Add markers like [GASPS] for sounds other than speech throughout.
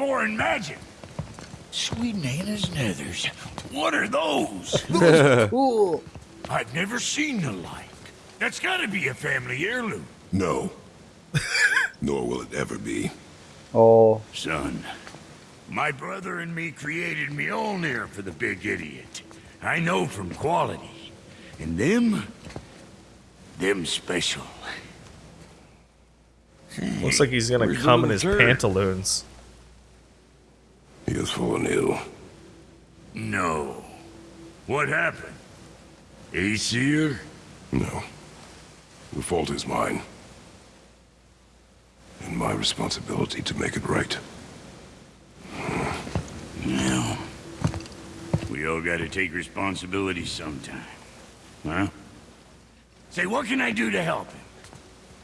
foreign magic. Sweet Nana's nethers. What are those? [LAUGHS] Cool. I've never seen the like. That's gotta be a family heirloom. No. [LAUGHS] Nor will it ever be. Oh, Son, my brother and me created me own Mjolnir for the big idiot. I know from quality. And them, them special. Looks like he's gonna Where's come in his turd? pantaloons. He has fallen ill. No. What happened? Aesir? No. The fault is mine. And my responsibility to make it right. No. We all gotta take responsibility sometime. Huh? Say, what can I do to help him?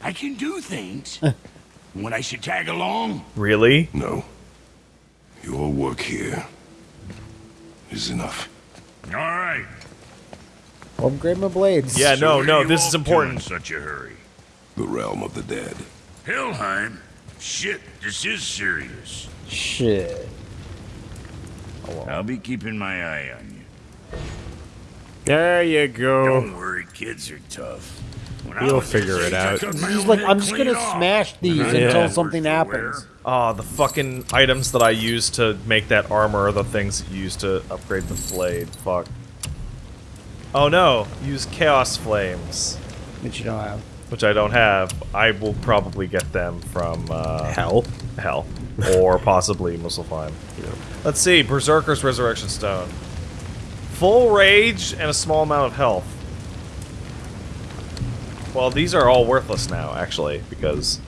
I can do things. [LAUGHS] when I should tag along? Really? No. Your work here is enough. All right. Well, upgrade my blades. Yeah, no, no, this is to in important. such a hurry. The realm of the dead. Helheim? Shit, this is serious. Shit. Oh, I'll be keeping my eye on you. There you go. Don't worry, kids are tough. When I You'll figure it out. He's like, I'm just gonna smash these Yeah. until something happens. wear. Oh, the fucking items that I use to make that armor are the things you use to upgrade the blade. Fuck. Oh no, use Chaos Flames, Which you don't have. which I don't have. I will probably get them from uh, Hell. Hell. Or [LAUGHS] possibly Muspelheim. Let's see, Berserker's Resurrection Stone. Full rage and a small amount of health. Well, these are all worthless now, actually, because...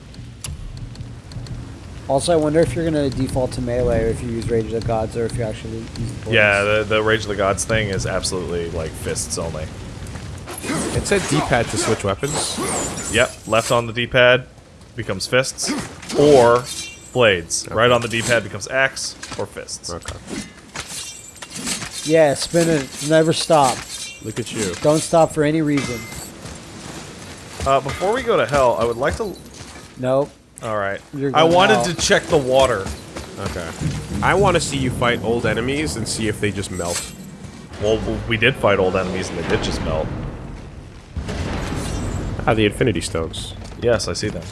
Also, I wonder if you're gonna default to melee or if you use Rage of the Gods or if you actually use the. Yeah, the, the Rage of the Gods thing is absolutely, like, fists only. It said D-pad to switch weapons. Yep, left on the D-pad becomes fists, or blades. Right on the D-pad becomes axe or fists. Okay. Yeah, spin it. Never stop. Look at you. Don't stop for any reason. Uh, before we go to hell, I would like to... Nope. Alright. You're I wanted out. to check the water. Okay. I want to see you fight old enemies and see if they just melt. Well, we did fight old enemies and they did just melt. Ah, the Infinity Stones. Yes, I see them.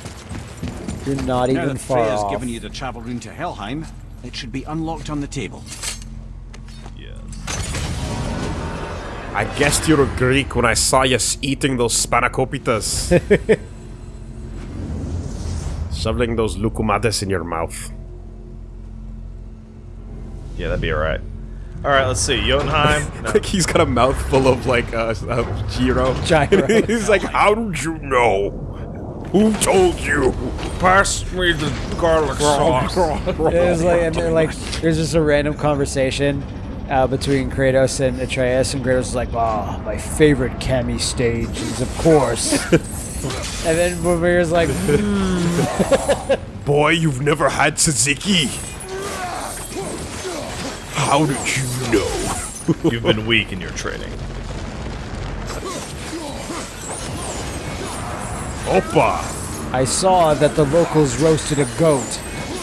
You're not Now even that far Freya's off. given you the travel rune to Helheim, it should be unlocked on the table. I guessed you were Greek when I saw you eating those spanakopita. [LAUGHS] Shoveling those loukoumades in your mouth. Yeah, that'd be alright. Alright, let's see. Jotunheim. [LAUGHS] No. Like he's got a mouthful of like uh, uh gyro. Gyro. [LAUGHS] he's like, how did you know? Who told you? Pass me the garlic sauce. It was like, and they're like, there's just a random conversation uh, between Kratos and Atreus, and Kratos is like, "Ah, my favorite Cammy stage is, of course." [LAUGHS] and then Mimir's like, [LAUGHS] Boy, you've never had tzatziki. How did you know? [LAUGHS] You've been weak in your training. Opa! "I saw that the locals roasted a goat.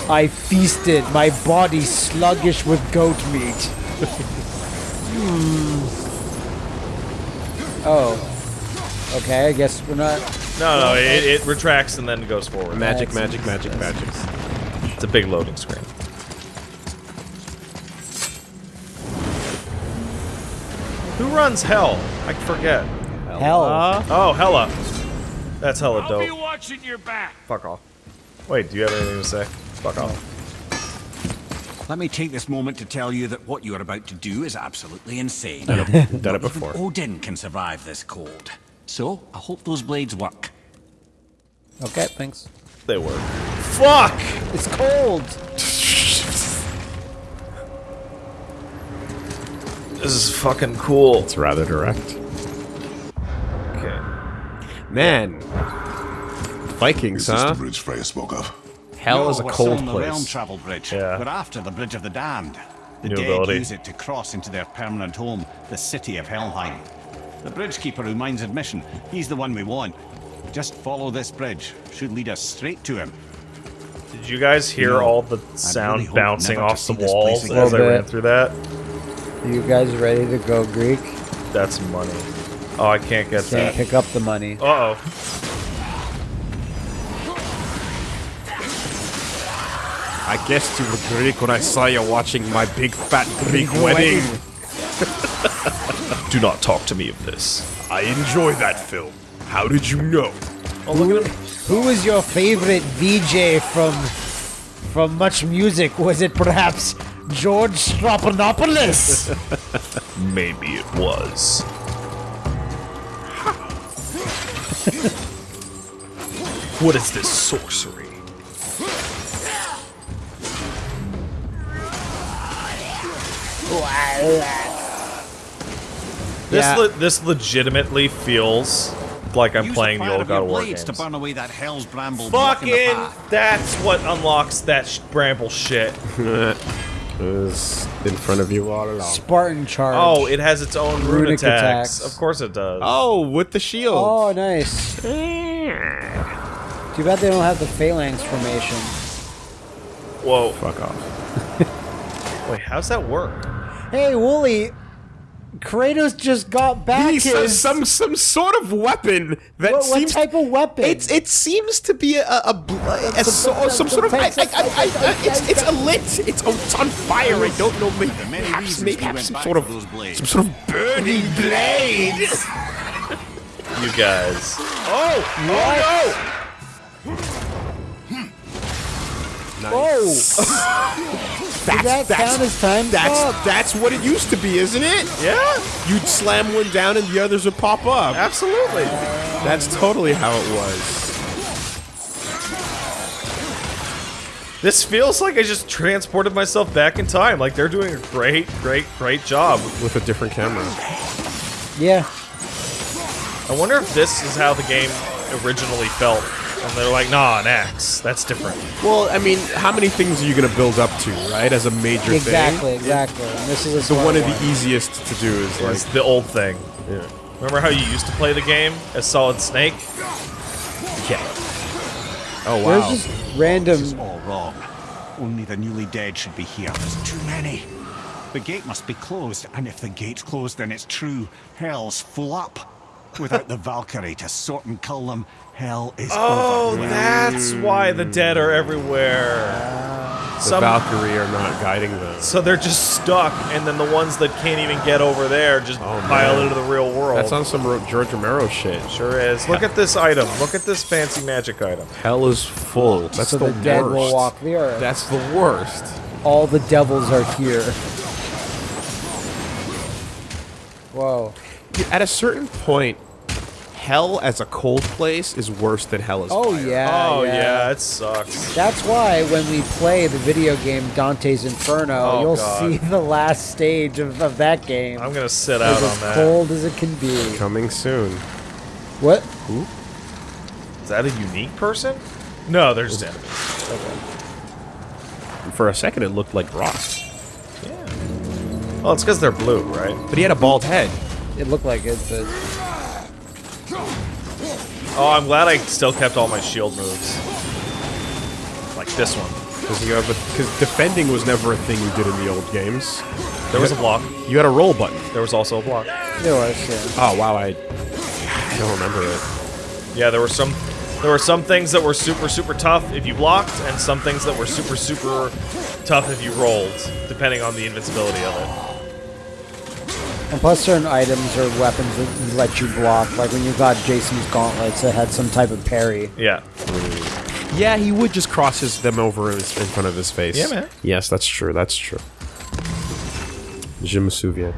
I feasted, my body sluggish with goat meat." Hmm. Oh. Okay, I guess we're not. No, no, it, it retracts and then goes forward. Magic, That's- magic, magic, magic. It's a big loading screen. Who runs Hell? I forget. Hell. Oh, Hella. That's hella dope. I'll be watching your back. Fuck off. Wait, do you have anything to say? Fuck off. Let me take this moment to tell you that what you are about to do is absolutely insane. [LAUGHS] Done it before. Odin can survive this cold. So, I hope those blades work. Okay, thanks. They work. Fuck! It's cold. This is fucking cool. It's rather direct. Okay. Man. Vikings, Is this huh? the bridge Freya spoke of? Hell No, is a cold on the realm place. travel bridge. Yeah. We're after the Bridge of the Damned. The New dead ability. use it to cross into their permanent home, the city of Helheim. The bridge keeper who minds admission, he's the one we want. Just follow this bridge. Should lead us straight to him. Did Did you guys hear No, all the sound hope bouncing off the walls again. as I ran through that? You guys ready to go Greek? That's money. Oh, I can't get Can't that. pick up the money. Uh oh. I guessed you were Greek when I saw you watching my big fat Greek wedding. Do not talk to me of this. I enjoy that film. How did you know? Oh, look at him. Who was your favorite VJ from from Much Music? Was it perhaps George Strophanopoulos? [LAUGHS] Maybe it was. what is this sorcery? This Yeah. le- this legitimately feels like I'm Use playing the the old of God your of War games. to burn away that hell's bramble Fucking, that's what unlocks that sh- bramble shit. [LAUGHS] It was in front of you all along. Spartan Charge. Oh, it has its own rune Runic attacks. attacks. Of course it does. Oh, with the shield. Oh, nice. Too bad they don't have the phalanx formation. Whoa. Fuck off. Wait, how's that work? Hey, Wooly, Kratos just got back He his... some some sort of weapon that what, what seems type of weapon? It's it seems to be a a, bl- a, so, some sort of I, I, I, I, it's it's a lit it's, oh, it's on fire I don't know maybe many perhaps maybe we have some sort of those blades. some sort of burning blade. [LAUGHS] You guys. Oh oh Oh! [LAUGHS] That's Did that that's count as time that's stop? that's what it used to be, isn't it? Yeah, You'd slam one down and the others would pop up. absolutely. That's totally how it was. This feels like I just transported myself back in time. Like they're doing a great, great, great job. With a different camera. Yeah. I wonder if this is how the game originally felt. And they're like, nah, an axe. That's different. Well, I mean, how many things are you going to build up to, right? As a major Exactly, thing. exactly. And this is a So one of the easiest to do is like It's the old thing. yeah. Remember how you used to play the game as Solid Snake? Yeah. Oh There's wow. just random. This is all wrong. Only the newly dead should be here. There's too many. The gate must be closed, and if the gate's closed, then it's true. Hell's full up. Without the Valkyrie to sort and kill them, hell is Oh, over. that's why the dead are everywhere. the Some, Valkyrie are not guiding them. so they're just stuck, and then the ones that can't even get over there just Oh, pile into the real world. That's on some George Romero shit. Sure is. Look at this item. Look at this fancy magic item. Hell is full. That's so the, the, dead will walk the earth. That's the worst. All the devils are here. Whoa. Dude, At a certain point, hell as a cold place is worse than hell as Oh fire. yeah. oh, yeah. yeah. it sucks. That's why when we play the video game Dante's Inferno, Oh, you'll God. see the last stage of, of that game. I'm gonna sit out It's on as that. cold as it can be. Coming soon. What? Is that a unique person? No, there's enemies. For a second, it looked like Rock. Yeah. Well, it's because they're blue, right? But he had a bald head. It looked like it, but Oh, I'm glad I still kept all my shield moves. Like this one. Because defending was never a thing you did in the old games. There was a block. You had a roll button. There was also a block. there was. Yeah. Oh wow, I I don't remember it. Yeah, there were some there were some things that were super super tough if you blocked, and some things that were super super tough if you rolled, depending on the invincibility of it. And plus, certain items or weapons that let you block. Like when you got Jason's gauntlets, that had some type of parry. Yeah. Yeah, he would just cross his, them over in, his- in front of his face. Yeah, man. Yes, that's true. That's true. Je me souviens.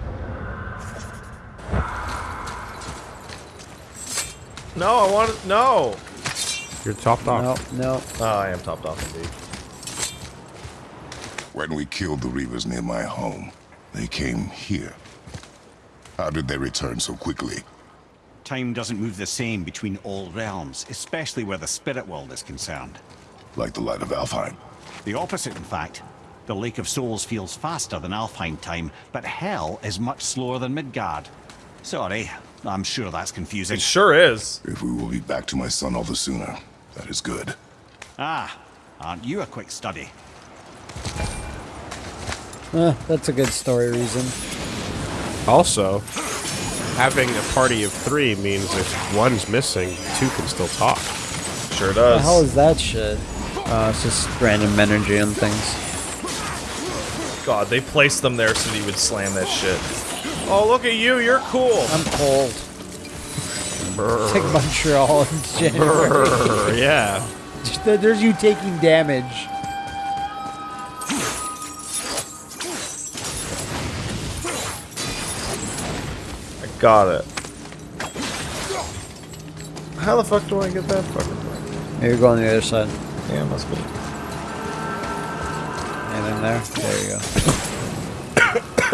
No, I want to no. You're topped off. No, no. Oh, I am topped off indeed. When we killed the Reavers near my home, they came here. How did they return so quickly? Time doesn't move the same between all realms, especially where the spirit world is concerned. Like the light of Alfheim. The opposite, in fact. The Lake of Souls feels faster than Alfheim time, but Hell is much slower than Midgard. Sorry, I'm sure that's confusing. It sure is. If we will be back to my son all the sooner, that is good. Ah, Aren't you a quick study? Eh, that's a good story reason. Also, having a party of three means if one's missing, two can still talk. Sure What the hell is that shit? Uh, it's just random energy and things. God, they placed them there so that you would slam that shit. Oh, look at you, you're cool. I'm cold. It's like Montreal in January. Brr, yeah. [LAUGHS] There's you taking damage. Got it. How the fuck do I get that fucking thing? Maybe go on the other side. Yeah, must be. And in there. There you go.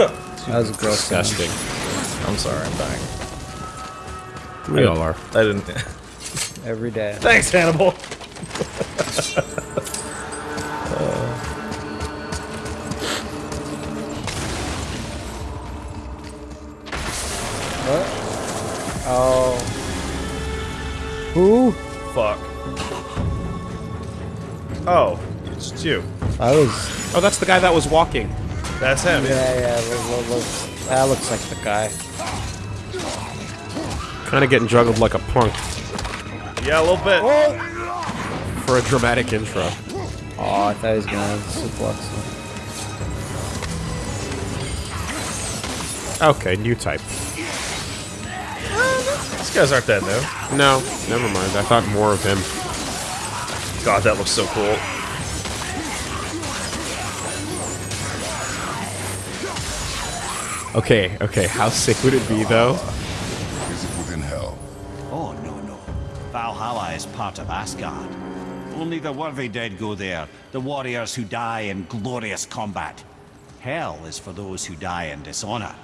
[COUGHS] that was gross sound. Disgusting. I'm sorry, I'm dying. We all are. I didn't. [LAUGHS] Every day. Thanks, Hannibal. [LAUGHS] Who? Fuck. Oh, it's you. I was. Oh, that's the guy that was walking. That's him. Yeah, yeah. Look, look, looks, that looks like the guy. Kind of getting juggled like a punk Yeah, a little bit. for a dramatic intro. Oh, I thought he was gonna suplex him. Okay, new type. These guys aren't that new. No, never mind. I thought more of him. God, that looks so cool. Okay, okay. How sick would it be though? Is it within hell? Oh, no, no. Valhalla is part of Asgard. Only the worthy dead go there, the warriors who die in glorious combat. Hell is for those who die in dishonor.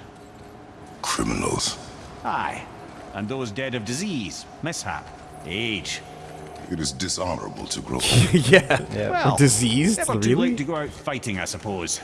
Criminals. Aye, and those dead of disease, mishap, age. It is dishonorable to grow [LAUGHS] old. yeah. Yeah. Well, Diseased? Never too Really? late to go out fighting, I suppose.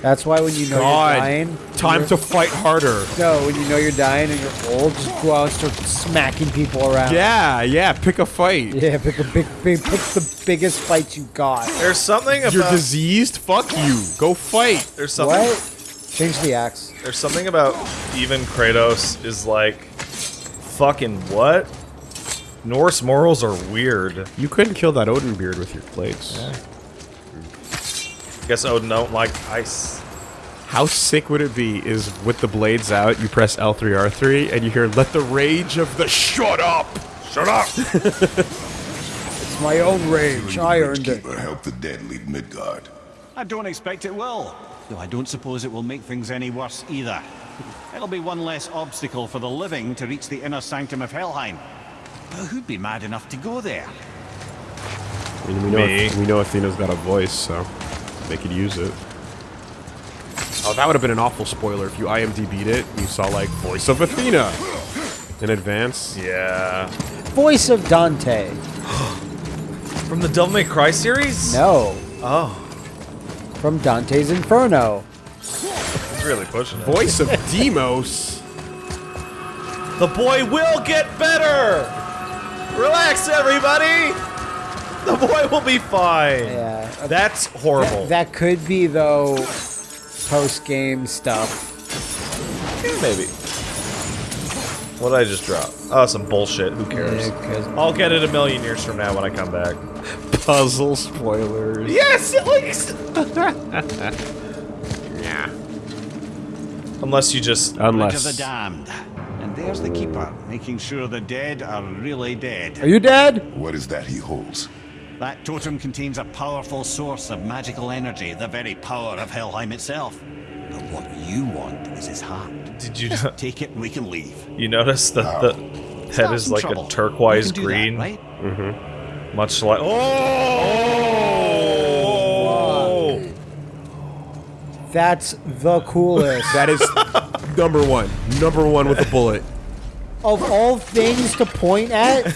That's why when you know God. you're dying, Time to fight harder. no, when you know you're dying and you're old, just go out and start smacking people around. Yeah, yeah. Pick a fight. Yeah, pick a big, big, pick the biggest fight you got. There's something about You're diseased. Fuck you. Go fight. There's something. What? Change the axe. There's something about even Kratos is like, fucking what? Norse morals are weird. You couldn't kill that Odin beard with your blades. Guess Odin don't like ice. How sick would it be is with the blades out, you press L3, R3, and you hear, let the rage of the shut up! Shut up! [LAUGHS] It's my own rage. I earned it. Keeper help the dead leave Midgard. I don't expect it will, though I don't suppose it will make things any worse either. It'll be one less obstacle for the living to reach the inner sanctum of Helheim. But who'd be mad enough to go there? I mean, we know, Me. we know Athena's got a voice, so they could use it. Oh, that would have been an awful spoiler if you IMDb'd it and you saw, like, voice of Athena in advance. Yeah. Voice of Dante. [GASPS] From the Devil May Cry series? No, Oh, from Dante's Inferno. he's really pushing it. Voice of Deimos? The boy will get better! Relax, everybody! The boy will be fine. Yeah. uh, That's horrible. That could be though post game stuff. Maybe. What did I just drop? Oh, some bullshit. Who cares? Yeah, 'cause- I'll get it a million years from now when I come back. [LAUGHS] Puzzle spoilers. Yes, at least. [LAUGHS] Yeah. Unless you just. Bridge of the damned. And there's the keeper, making sure the dead are really dead. Are you dead? What is that he holds? That totem contains a powerful source of magical energy, the very power of Helheim itself. But what you want is his heart. Did you Take it and we can leave. you notice that the It's head is like trouble. a turquoise You can do that, green, mm-hmm. much like. Oh! That's the coolest. [LAUGHS] That is number one. Number one with a bullet. of all things to point at,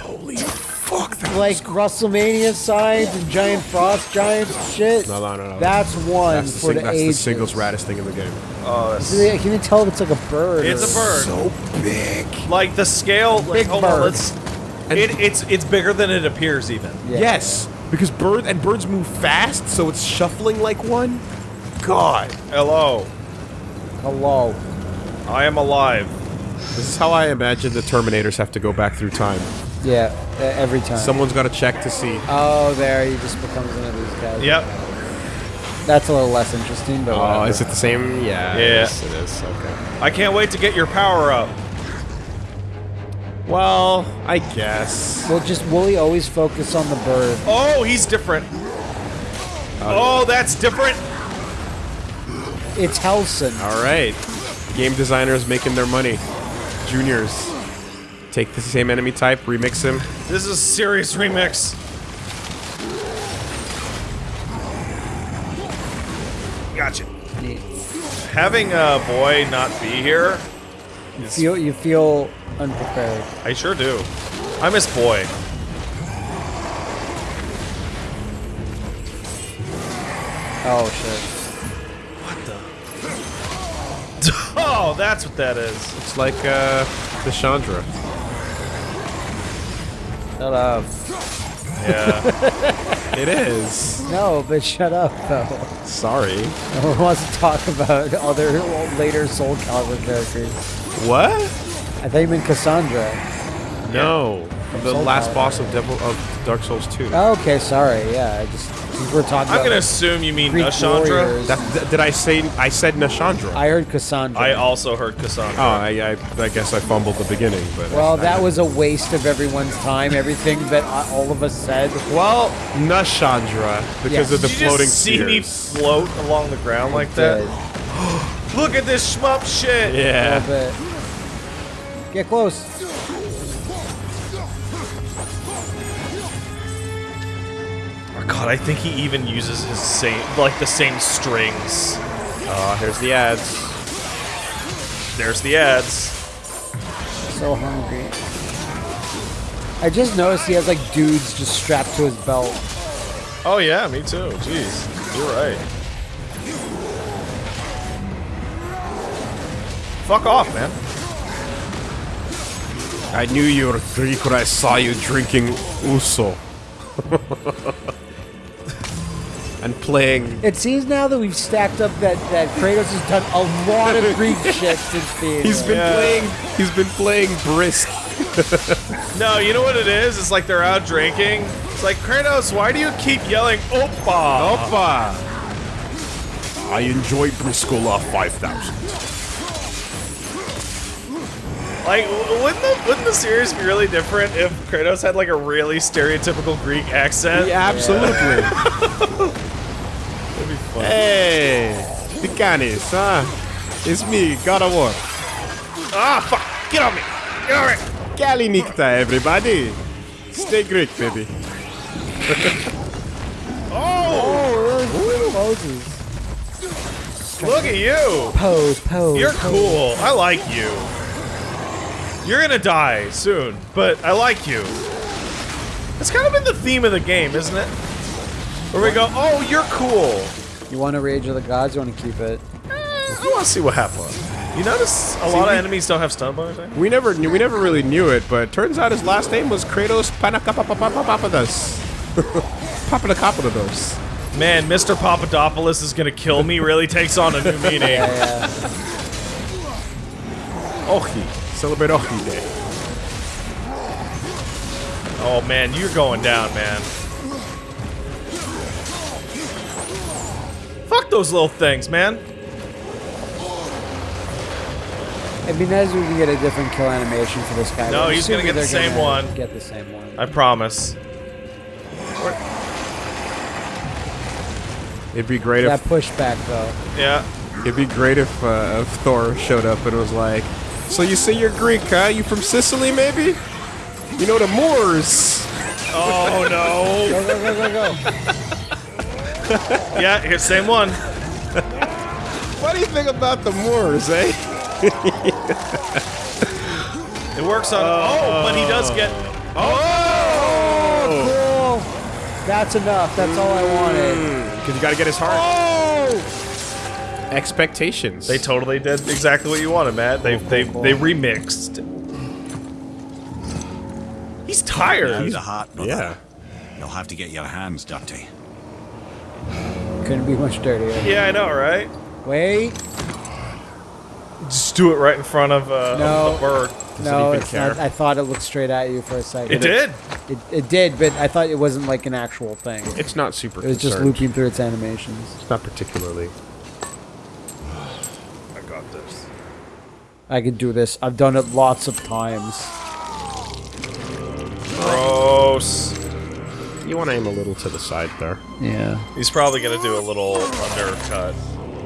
Holy fuck, that like WrestleMania signs and giant frost giants shit. No, no, no, no. That's one That's the, for sing- the that's the ages. singles raddest thing in the game. Oh, that's I can you tell if it's like a bird. It's or- a bird. So big. like the scale. Like, Big hold on, bird. let's. It, it's it's bigger than it appears even. Yeah. Yes. Because bird and birds move fast, so it's shuffling like one. God, Hello. Hello. I am alive. this is how I imagine the Terminators have to go back through time. Yeah, e- every time. Someone's got to check to see. Oh, there he just becomes one of these guys. Yep. That's a little less interesting, but Oh, whatever. is it the same? Yeah. Yeah. Yes, it is. Okay. I can't wait to get your power up. Well, I guess. Well, just will he always focus on the bird? Oh, he's different. Oh, that's different. It's Helson. All right. Game designers making their money. Juniors. Take the same enemy type, remix him. This is a serious remix. Gotcha. Neat. Having a boy not be here, You feel you feel unprepared. I sure do. I miss boy. Oh shit. What the? [LAUGHS] oh, that's what that is. It's like uh, the Chandra. Shut up. Yeah. It is. No, but shut up though. Sorry. No one wants to talk about other later Soul Calibur characters. What? I thought you meant Cassandra. No. The Soul last Calibur. boss of Devil of Dark Souls 2. Oh, okay, sorry. Yeah, I just since we're talking I'm gonna assume you mean Greek Nashandra. That, did I say I said Nashandra? I heard Cassandra. I also heard Cassandra. oh, I, I, I guess I fumbled the beginning, but well, I- that was a waste of everyone's time. Everything that I- all of us said. well Nashandra because Yes. of the Did you floating just see me float along the ground like that? [GASPS] Look at this shmup shit. Yeah. little bit. Get close. God, I think he even uses his same, like the same strings. Oh, here's the ads. There's the ads. So hungry. I just noticed he has like dudes just strapped to his belt. Oh yeah, me too. Jeez, you're right. Fuck off, man. I knew you were Greek when I saw you drinking ouzo. [LAUGHS] and playing. It seems now that we've stacked up that, that Kratos has done a lot of Greek shit since being He's been Yeah. playing. He's been playing brisk. No, you know what it is? It's like they're out drinking. It's like Kratos, why do you keep yelling "Opa"? Opa! I enjoy Briscola 5000. Like, wouldn't the wouldn't the series be really different if Kratos had like a really stereotypical Greek accent? Yeah, absolutely. [LAUGHS] That'd be fun. hey, Picanis, huh? It's me, God of War. Ah, fuck! Get on me! Get on me! Kalinikta, everybody. Stay Greek, baby. [LAUGHS] Oh, poses. look at you! Pose, pose. You're pose. cool. I like you. You're gonna die soon, but I like you. It's kind of been the theme of the game, isn't it? Where we go, oh, you're cool. You want to Rage of the Gods? You want to keep it? I want to see what happens. You notice a lot of enemies don't have stun bars. We never knew, we never really knew it, but turns out his last name was Kratos Panakapapapapapapadas. Papadakapadados. Man, Mr. Papadopoulos is gonna kill me really takes on a new meaning. Yeah. Ohi. Celebrate Ohi Day. Oh man, you're going down, man. Fuck those little things, man. It'd be nice if we could get a different kill animation for this guy. No, but he's gonna assuming get the they're same gonna one. Get the same one. I promise. It'd be great that if that pushback though. Yeah. it'd be great if, uh, if Thor showed up and was like, "So you say you're Greek, huh? You from Sicily, maybe? You know the Moors." Oh no. Go go go go go. [LAUGHS] [LAUGHS] yeah, here, same one. What do you think about the Moors, eh? [LAUGHS] It works on. Oh, but he does get. Oh, cool. That's enough. That's all I wanted. Because you gotta get his heart. Oh! Expectations. They totally did exactly what you wanted, Matt. They they cool. they remixed. He's tired. He's a heart, brother. Yeah. You'll have to get your hands dirty. Couldn't be much dirtier. Yeah, I know, right? Wait. Just do it right in front of uh, No. a bird. no, it's care? not. I thought it looked straight at you for a second. It did. It, it did, but I thought it wasn't like an actual thing. It's not super It was just looping through its animations. It's not particularly. I got this. I can do this. I've done it lots of times. Gross. You want to aim a little to the side there. Yeah. He's probably gonna do a little undercut.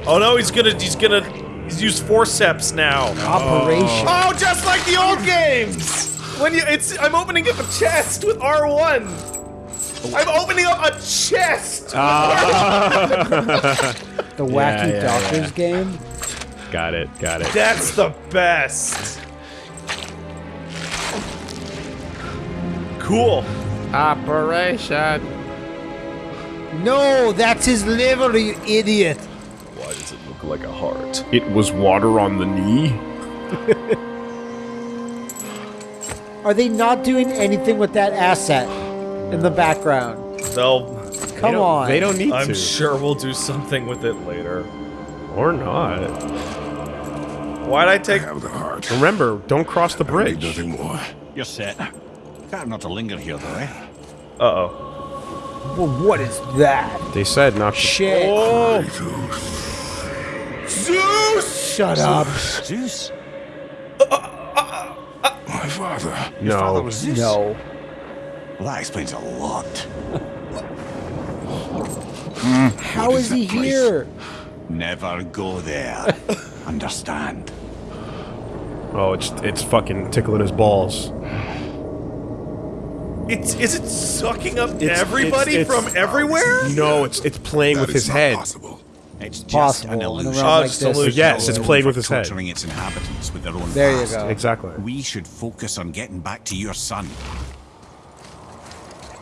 Oh no, he's gonna he's gonna he's used forceps now. Operation. Oh, just like the old games. When you it's I'm opening up a chest with R1. I'm opening up a chest. Ah. [LAUGHS] The wacky yeah, doctors game. Got it. Got it. That's the best. Cool. Operation. No, that's his liver, you idiot. Why does it look like a heart? It was water on the knee. [LAUGHS] Are they not doing anything with that asset in the background? They'll Come They on. They don't need I'm to. sure we'll do something with it later. Or not. Why'd I take I Have the heart. Remember, don't cross the I need bridge. nothing more. You're set. Better not to linger here, though, eh? Uh-oh. Well, what is that? They said not to. Shit. Oh, Zeus! Shut up. Zeus? My father. Your Father No. was Zeus? No. Well, that explains a lot. How is he place? here? Never go there. [LAUGHS] Understand? Oh, it's it's fucking tickling his balls. It's is it sucking up It's- everybody it's- from it's- everywhere? No, it's it's playing That with his head. Possible. It's just Possible. an illusion. realm Oh, like just illusion. Yes, it's playing with his head. torturing its inhabitants with their own There you go. Exactly. We should focus on getting back to your son.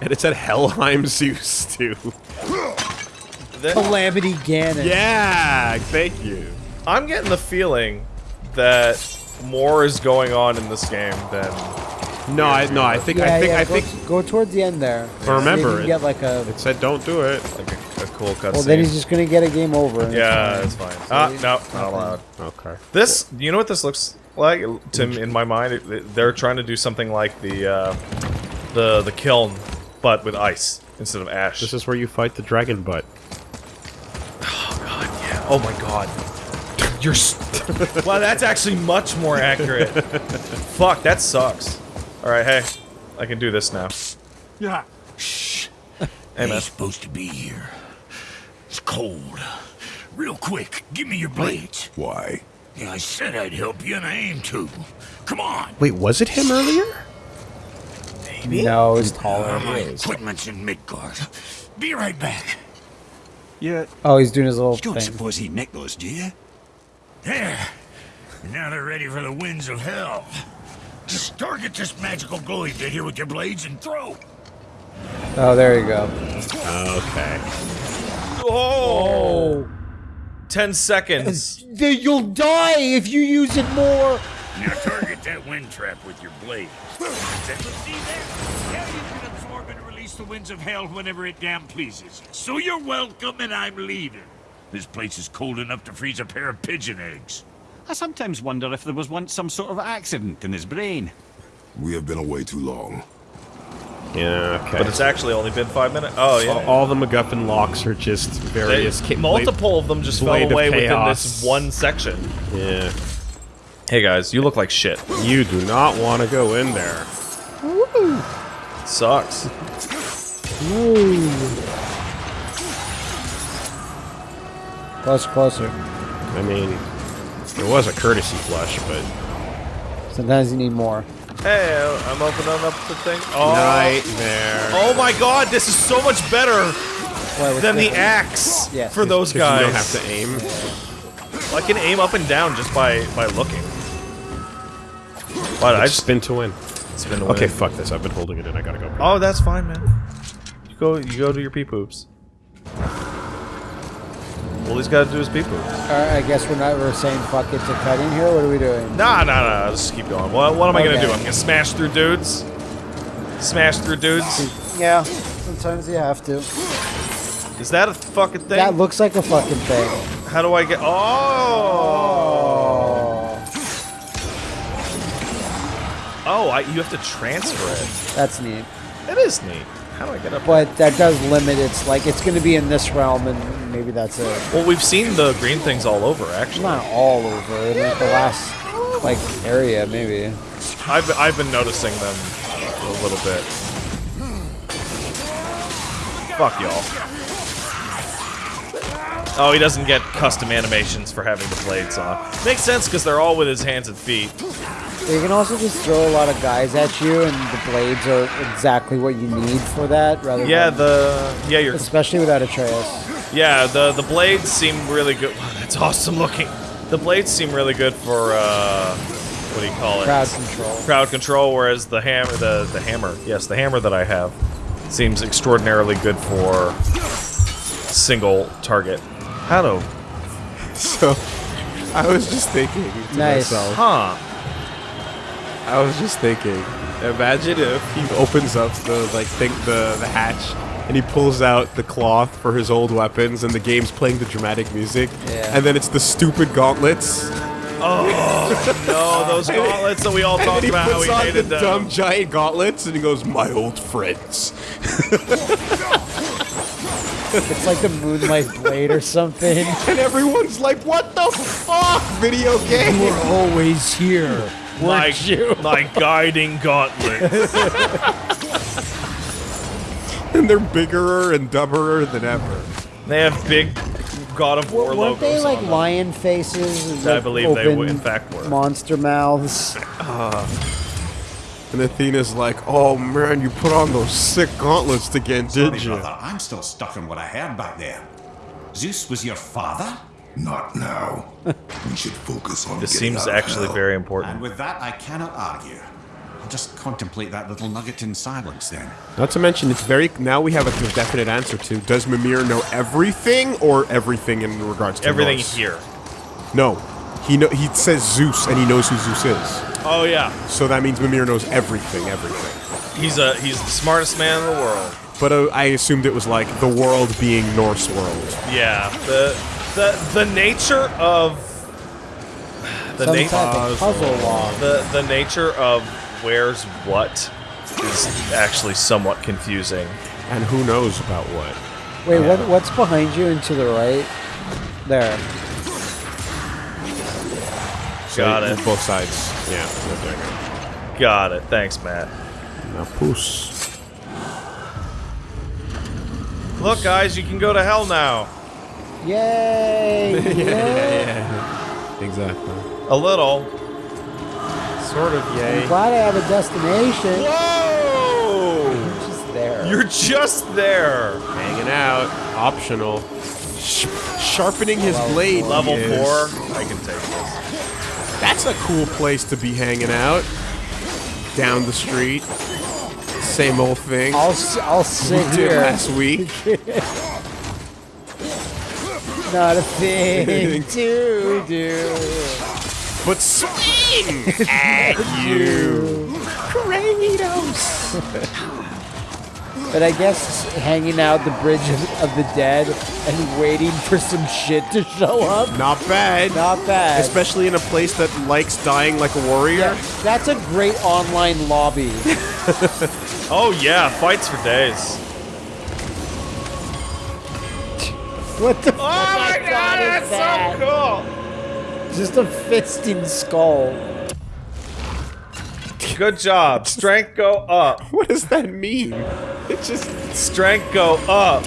And it's at Helheim Zeus [LAUGHS] too. Calamity Ganon. Yeah, thank you. I'm getting the feeling that more is going on in this game than No, I no, I think Yeah, I think yeah, I go, think go towards the end there. But remember, you it- get like a. it said don't do it. like a, a cool cutscene. Well, then he's just gonna get a game over. and it's yeah, fine. it's fine. Ah, no, not allowed. Okay. This, you know what this looks like to in my mind? It- it- they're trying to do something like the uh, the the kiln, but with ice instead of ash. This is where you fight the dragon butt. oh god, yeah. Oh my god. You're. s [LAUGHS] wow, that's actually much more accurate. [LAUGHS] Fuck, that sucks. All right, hey, I can do this now. Yeah. Shh. Hey, man. He's supposed to be here. It's cold. Real quick, give me your blades. Why? Yeah, I said I'd help you, and I aim to. Come on. Wait, was it him earlier? Maybe. No, it's taller. My equipment's in Midgard. Be right back. Yeah. Oh, he's doing his little You don't thing. suppose he nicked those, do you? There. Now they're ready for the winds of hell. Just target this magical glowy bit here with your blades and throw. Oh, there you go. Okay. Oh, 10 seconds. Then you'll die if you use it more. Now target that wind trap with your blade. Then see there? Now you can absorb and release the winds of hell whenever it damn pleases. So you're welcome, and I'm leaving. This place is cold enough to freeze a pair of pigeon eggs. I sometimes wonder if there was once some sort of accident in his brain. We have been away too long. Yeah. Okay. But it's actually only been five minutes. Oh, yeah. all, all the MacGuffin locks are just various ca- multiple of them just fell away within this one section. Yeah. Hey guys, you look like shit. You do not want to go in there. Sucks. Closer, closer. I mean, it was a courtesy flush, but Sometimes you need more. Hey, I'm opening up the thing. Oh, nightmare. oh my god, this is so much better Why, what's than the axe Yes. for those guys. you don't have to aim. I can aim up and down just by by looking. But I I just spin to win. spin to Okay, fuck this. I've been holding it in. I gotta go. Oh, that's fine, man. You go. You go to your pee poops. All he's got to do is pee poop. Alright, I guess we're not. We're saying fuck it to in here. What are we doing? Nah, nah, nah. Just keep going. What, what am I gonna do? I'm gonna smash through dudes. Smash through dudes. Yeah. Sometimes you have to. Is that a fucking thing? That looks like a fucking thing. How do I get? Oh. Oh, oh I, you have to transfer it. That's neat. It is neat. How do I get up? But that does limit its like it's going to be in this realm, and maybe that's it. Well, we've seen the green things all over, actually. Not all over. Like the last like area, maybe. I've I've been noticing them a little bit. Fuck y'all. Oh, he doesn't get custom animations for having the blades on. Makes sense because they're all with his hands and feet. You can also just throw a lot of guys at you, and the blades are exactly what you need for that. Rather Yeah, than, the yeah you're especially without Atreus. yeah the the blades seem really good. Wow, that's awesome looking. The blades seem really good for uh, what do you call it? Crowd control. crowd control, whereas the hammer, the the hammer, yes, the hammer that I have, seems extraordinarily good for single target. How? So, I was just thinking to Nice. myself. Huh? I was just thinking. Imagine if he opens up the like thing, the the hatch, and he pulls out the cloth for his old weapons, and the game's playing the dramatic music, Yeah. and then it's the stupid gauntlets, Oh No, those gauntlets that we all [LAUGHS] talked then he about how puts we on the them. dumb giant gauntlets, and he goes, "My old friends." [LAUGHS] It's like the Moonlight Blade or something. [LAUGHS] And everyone's like, "What the fuck, video game?" And we're always here. my, [LAUGHS] my guiding gauntlets. And they're bigger and dumberer than ever. they have big God of War Weren't logos they like on them. lion faces? I believe they open w- in fact were. Monster mouths. Ah. And Athena's like, "Oh man, you put on those sick gauntlets again, Sorry, did you?" brother, I'm still stuck on what I heard back there. Zeus was your father? Not now. [LAUGHS] we should focus on This getting seems actually hell. very important. And with that, I cannot argue. I'll just contemplate that little nugget in silence then. Not to mention, it's very now we have a definite answer to: Does Mimir know everything, or everything in regards to Everything Norse? here. No, he know he says Zeus, and he knows who Zeus is. Oh yeah, So that means Mimir knows everything, everything. he's a he's the smartest man in the world. But uh, I assumed it was like the world being Norse world. Yeah, the the the nature of the Some nature type of puzzle log. the the nature of where's what is actually somewhat confusing. And who knows about what? Wait, what, what's behind you and to the right? There. So Got it. Both sides. Yeah. right there. Got it. Thanks, Matt. Now, poos. Look, guys, you can go to hell now. Yay! [LAUGHS] Yeah. Exactly. A little. Sort of. I'm Yay. glad I have a destination. Whoa! Just there. You're just there. Hanging out. Optional. Sh- sharpening his blade. he Level four. I can take this. That's a cool place to be hanging out. Down the street. Same old thing. I'll I'll we sit did here. last week. [LAUGHS] Not a thing [LAUGHS] to do. But swing at [LAUGHS] you. Kratos. But I guess hanging out the bridge of, of the dead and waiting for some shit to show up. Not bad. Not bad. Especially in a place that likes dying like a warrior. Yeah, that's a great online lobby. [LAUGHS] Oh yeah, fights for days. What the Oh my god, that's that? so cool. Just a fisting skull. Good job. Strength go up. [LAUGHS] What does that mean? It just Strength go up.